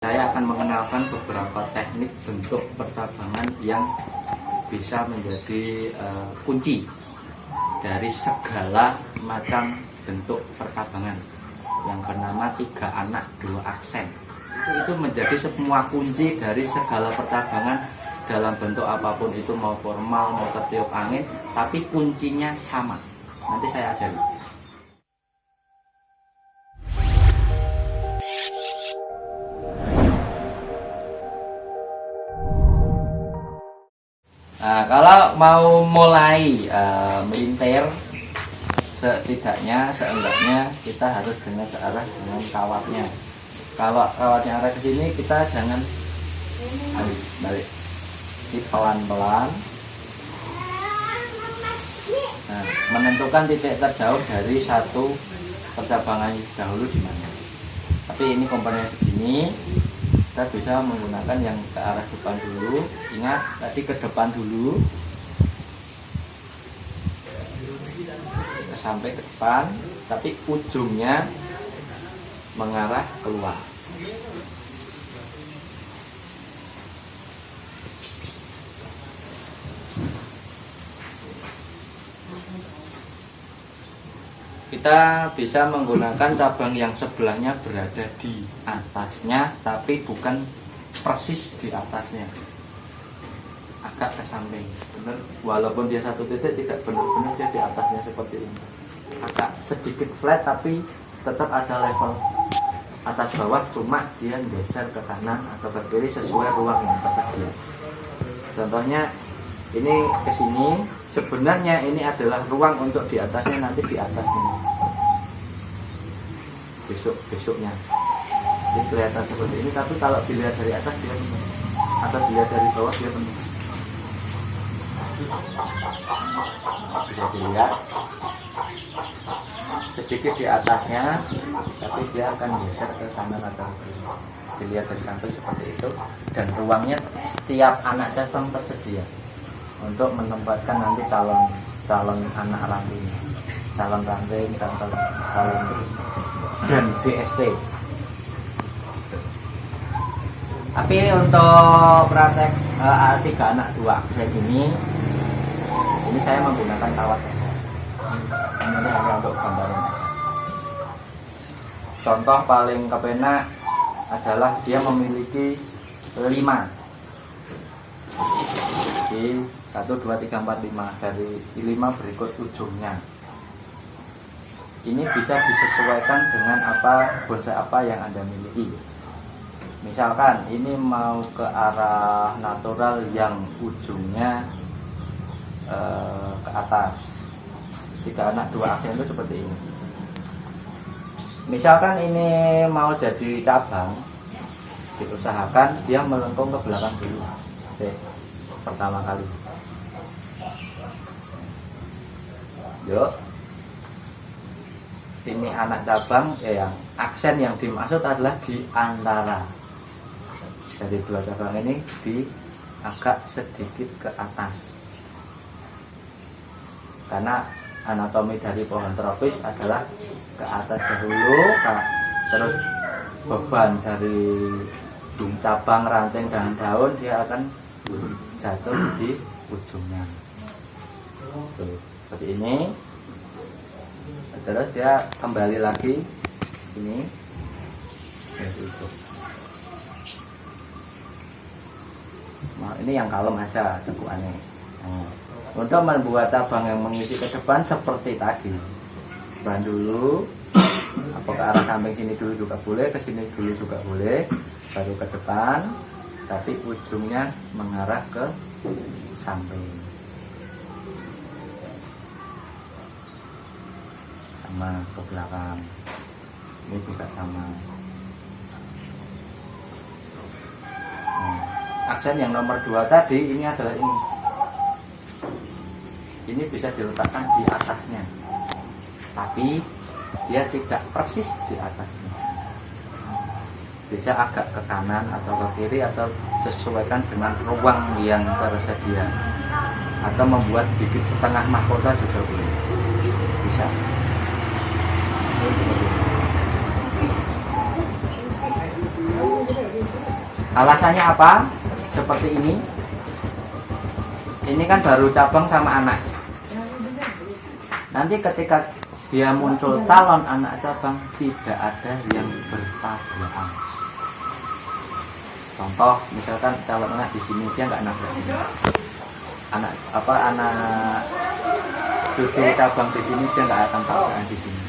Saya akan mengenalkan beberapa teknik bentuk percabangan yang bisa menjadi uh, kunci dari segala macam bentuk percabangan. Yang bernama tiga anak dua aksen. Itu menjadi semua kunci dari segala percabangan dalam bentuk apa pun itu mau formal mau ketiup angin tapi kuncinya sama. Nanti saya ajari Nah, kalau mau mulai uh, melintir setidaknya seenggaknya kita harus dengan searah dengan kawatnya. Kalau kawatnya arah ke sini kita jangan balik balik. Di pelan-pelan. Nah, menentukan titik terjauh dari satu percabangan dahulu di mana. Tapi ini komponennya segini kita bisa menggunakan yang ke arah depan dulu. Ingat tadi ke depan dulu. Sampai ke depan tapi ujungnya mengarah keluar kita bisa menggunakan cabang yang sebelahnya berada di atasnya tapi bukan persis di atasnya. Agak ke samping. Benar walaupun dia satu titik tidak benar-benar dia di atasnya seperti ini. Agak sedikit flat tapi tetap ada level atas bawah cuma dia geser ke kanan atau ke kiri sesuai ruang yang tersedia. Contohnya ini ke sini. Sebenarnya ini adalah ruang untuk di atasnya nanti di atas ini besok besoknya. Ini kelihatan seperti ini tapi kalau dilihat dari atas dia penuh atau dilihat dari bawah dia penuh bisa dilihat. Sedikit di atasnya tapi dia akan geser ke kanan atau kiri. Dilihat dari samping seperti itu. Dan ruangnya setiap anak cabang tersedia untuk menempatkan nanti calon calon anak ranting calon ranting calon, calon dan DST tapi untuk praktek uh, tiga anak dua aksen ini ini saya menggunakan kawat. Ini hanya untuk gambaran. Contoh paling kepenak adalah dia memiliki lima. Di 1, 2, 3, 4, 5 dari 5 berikut ujungnya ini bisa disesuaikan dengan apa bonsai apa yang anda miliki. Misalkan ini mau ke arah natural yang ujungnya eh, ke atas. Tiga anak dua aksen itu seperti ini. Misalkan ini mau jadi cabang diusahakan dia melengkung ke belakang dulu. Oke, pertama kali. Yuk ini anak cabang eh, yang aksen yang dimaksud adalah di antara. Dari dua cabang ini di agak sedikit ke atas. Karena anatomi dari pohon tropis adalah ke atas dahulu terus beban dari cabang ranting dan daun dia akan jatuh di ujungnya. Tuh seperti ini terus dia kembali lagi ini. Nah, ini yang kalem aja tekuannya nah, untuk membuat cabang yang mengisi ke depan seperti tadi. Ban dulu apa ke arah samping sini dulu juga boleh ke sini dulu juga boleh baru ke depan tapi ujungnya mengarah ke samping sama ke belakang. Ini juga sama. Nah, aksen yang nomor dua tadi ini adalah ini. Ini bisa diletakkan di atasnya. Tapi dia tidak persis di atasnya. Bisa agak ke kanan atau ke kiri atau sesuaikan dengan ruang yang tersedia. Atau membuat bibit setengah mahkota juga boleh. Bisa alasannya apa? Seperti ini. Ini kan baru cabang sama anak. Nanti ketika dia muncul calon anak cabang tidak ada yang bertabrakan. Contoh misalkan calon anak di sini dia nggak nabrak ini anak apa anak cucu cabang di sini dia nggak akan tabrakan di sini.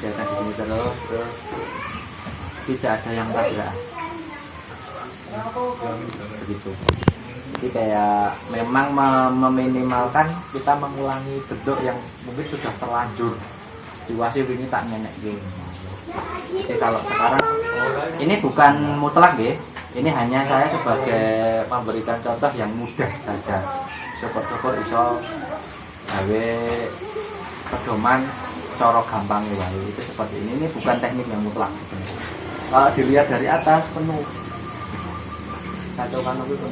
Dia akan di sini terus terus. Tidak ada yang tabrakan begitu jadi kayak memang meminimalkan kita mengulangi bentuk yang mungkin sudah terlanjur. Diwasi ini tak nenek gini. Jadi kalau sekarang ini bukan mutlak ya ini hanya saya sebagai memberikan contoh yang mudah saja. Syukur-syukur iso gawe pedoman corok gampang ya itu seperti ini. Ini bukan teknik yang mutlak. Sebenarnya kalau dilihat dari atas penuh satu kanu itu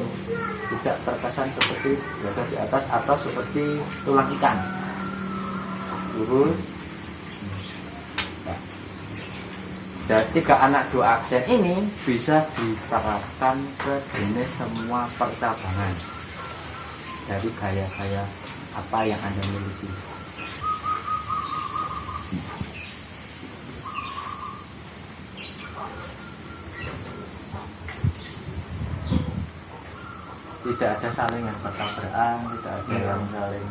tidak terkesan seperti berada di atas atau seperti tulang ikan. Lurus nah. jadi tiga anak dua aksen ini bisa diterapkan ke jenis semua percabangan. Dari gaya-gaya apa yang anda miliki tidak ada saling yang bertabrakan tidak ada ya. yang saling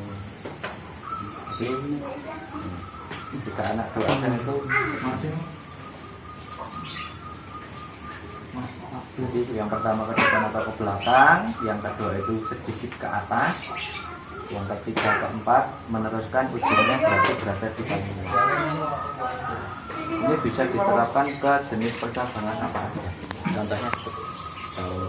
jika anak dua kan itu jadi yang pertama ke depan atau ke belakang yang kedua itu sedikit ke atas yang ketiga keempat meneruskan ujungnya berarti berada di bawah ini bisa diterapkan ke jenis percabangan apa aja. Contohnya kalau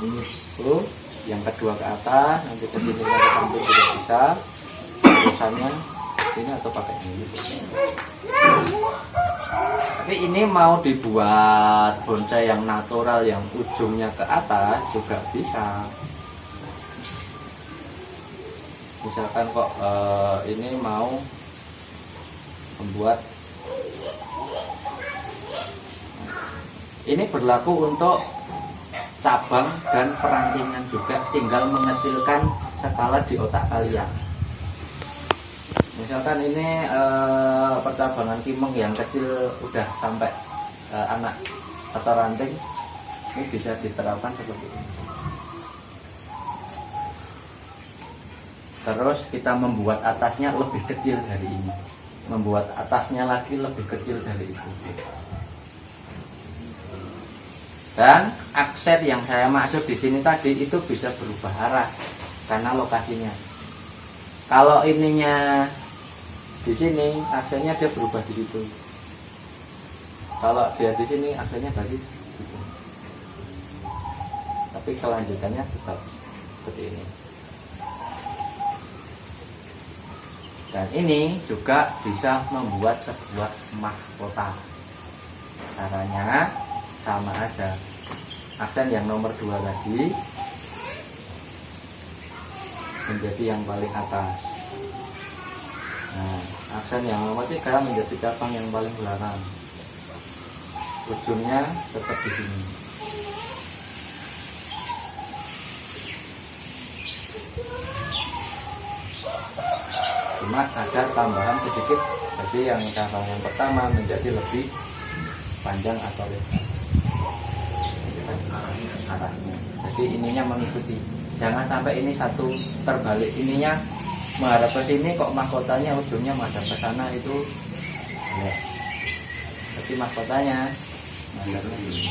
ini tuh yang kedua ke atas nanti ke sini ke samping juga bisa. Terusannya ini atau pakai ini. Tapi ini mau dibuat bonsai yang natural yang ujungnya ke atas juga bisa. Misalkan kok uh, ini mau membuat ini berlaku untuk cabang dan perantingan juga tinggal mengecilkan skala di otak kalian. Misalkan ini e, percabangan kimeng yang kecil udah sampai e, anak atau ranting ini bisa diterapkan seperti ini. Terus kita membuat atasnya lebih kecil dari ini. Membuat atasnya lagi lebih kecil dari itu dan aksen yang saya maksud di sini tadi itu bisa berubah arah karena lokasinya. Kalau ininya di sini aksennya dia berubah di situ. Kalau dia di sini aksennya dari situ. Tapi kelanjutannya tetap seperti ini. Dan ini juga bisa membuat sebuah mahkota. Caranya sama aja aksen yang nomor dua tadi menjadi yang paling atas. Nah aksen yang nomor tiga menjadi cabang yang paling belakang. Ujungnya tetap di sini. Cuma ada tambahan sedikit jadi yang cabang yang pertama menjadi lebih panjang atau lebar arahnya jadi ininya mengikuti. Jangan sampai ini satu terbalik. Ininya menghadap ke sini kok mahkotanya ujungnya menghadap ke sana itu. Ya. jadi mahkotanya menghadapnya ini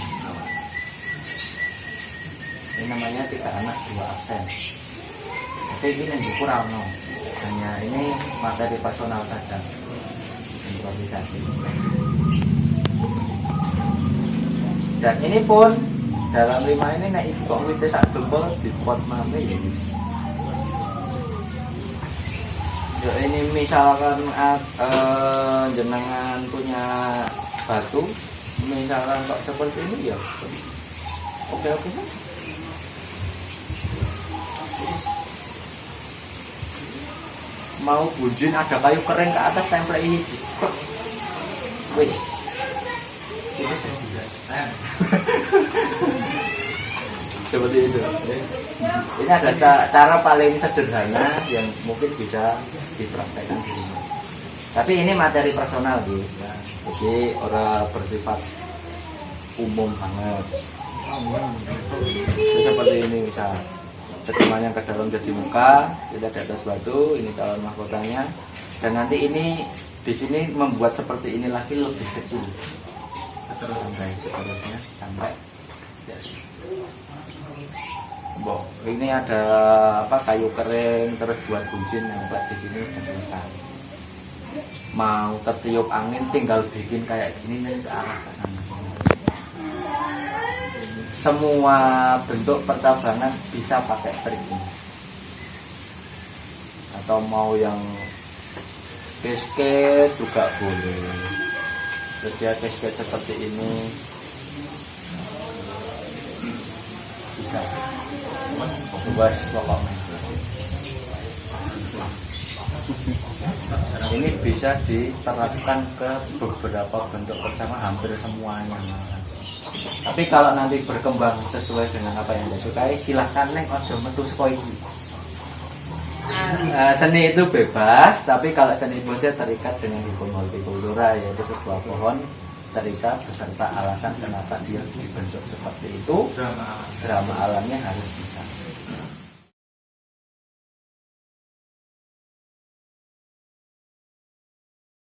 ini namanya tiga anak dua aksen tapi ini yang kurang no. Hanya ini materi personal saja. Improvisasi. Dan ini pun dalam lima ini naik kok wite sak jempol di pot mame ya ya ini misalkan uh, jenengan punya batu misalkan kok seperti ini ya. Oke oke. Mau bujin ada kayu kering ke atas template ini. Wis. Ini seperti itu. Ini ada ca- cara paling sederhana yang mungkin bisa dipraktekkan di rumah. Tapi ini materi personal gitu ya. jadi orang bersifat umum banget. Jadi seperti ini misal cetumanya ke dalam jadi muka kita di atas batu ini calon mahkotanya. Dan nanti ini di sini membuat seperti ini lagi lebih kecil. Sampai seterusnya sampai. ya. Bo, ini ada apa kayu kering terus buat buncin yang di sini selesai. Mau tertiup angin tinggal bikin kayak gini nanti ke arah ke sana. Semua bentuk percabangan bisa pakai trik ini. Atau mau yang cascade juga boleh. Jadi cascade seperti ini. Bisa bebas pokoknya ini bisa diterapkan ke beberapa bentuk bersama hampir semuanya tapi kalau nanti berkembang sesuai dengan apa yang anda sukai silahkan neng ojo metu saka iki. Eh, seni itu bebas tapi kalau seni bonsai terikat dengan hukum hortikultura yaitu sebuah pohon terikat beserta alasan kenapa dia dibentuk seperti itu. Drama alamnya harus bisa